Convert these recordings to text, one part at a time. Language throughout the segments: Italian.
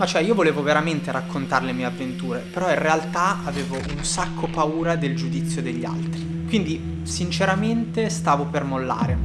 Ma cioè io volevo veramente raccontare le mie avventure, però in realtà avevo un sacco paura del giudizio degli altri. Quindi sinceramente stavo per mollare.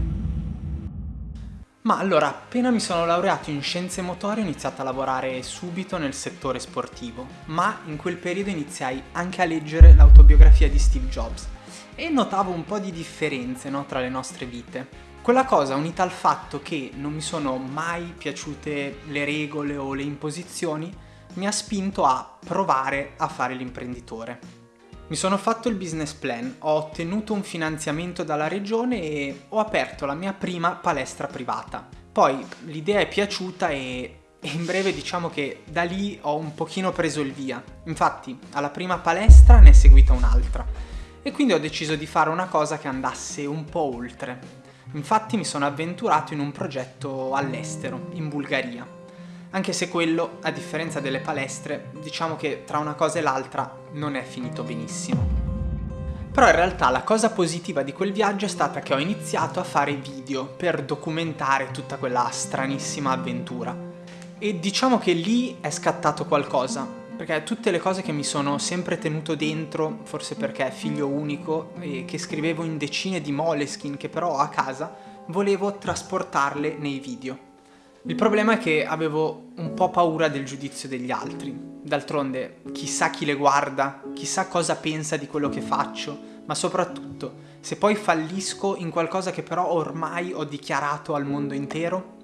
Ma allora, appena mi sono laureato in scienze motorie ho iniziato a lavorare subito nel settore sportivo, ma in quel periodo iniziai anche a leggere l'autobiografia di Steve Jobs e notavo un po' di differenze no, tra le nostre vite. Quella cosa unita al fatto che non mi sono mai piaciute le regole o le imposizioni mi ha spinto a provare a fare l'imprenditore. Mi sono fatto il business plan, ho ottenuto un finanziamento dalla regione e ho aperto la mia prima palestra privata. Poi l'idea è piaciuta e e in breve diciamo che da lì ho un pochino preso il via. Infatti alla prima palestra ne è seguita un'altra e quindi ho deciso di fare una cosa che andasse un po' oltre. Infatti mi sono avventurato in un progetto all'estero, in Bulgaria. Anche se quello, a differenza delle palestre, diciamo che tra una cosa e l'altra non è finito benissimo. Però in realtà la cosa positiva di quel viaggio è stata che ho iniziato a fare video per documentare tutta quella stranissima avventura. E diciamo che lì è scattato qualcosa, perché tutte le cose che mi sono sempre tenuto dentro, forse perché figlio unico e che scrivevo in decine di moleskin che però ho a casa, volevo trasportarle nei video. Il problema è che avevo un po' paura del giudizio degli altri. D'altronde, chissà chi le guarda, chissà cosa pensa di quello che faccio, ma soprattutto, se poi fallisco in qualcosa che però ormai ho dichiarato al mondo intero,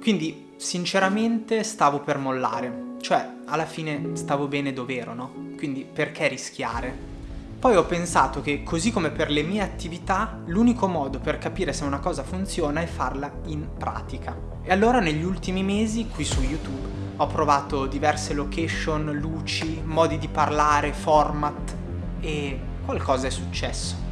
quindi sinceramente stavo per mollare, cioè alla fine stavo bene dove ero, no? Quindi perché rischiare? Poi ho pensato che, così come per le mie attività, l'unico modo per capire se una cosa funziona è farla in pratica. E allora negli ultimi mesi, qui su YouTube, ho provato diverse location, luci, modi di parlare, format e qualcosa è successo.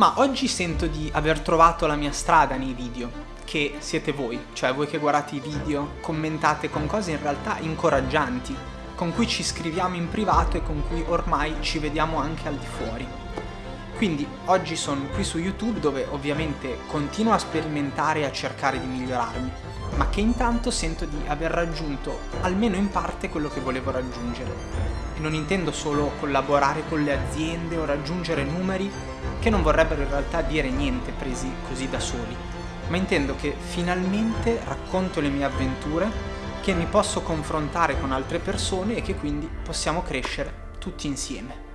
Ma oggi sento di aver trovato la mia strada nei video, che siete voi, cioè voi che guardate i video, commentate con cose in realtà incoraggianti, con cui ci scriviamo in privato e con cui ormai ci vediamo anche al di fuori. Quindi oggi sono qui su YouTube dove ovviamente continuo a sperimentare e a cercare di migliorarmi, ma che intanto sento di aver raggiunto almeno in parte quello che volevo raggiungere. Non intendo solo collaborare con le aziende o raggiungere numeri che non vorrebbero in realtà dire niente presi così da soli, ma intendo che finalmente racconto le mie avventure, che mi posso confrontare con altre persone e che quindi possiamo crescere tutti insieme.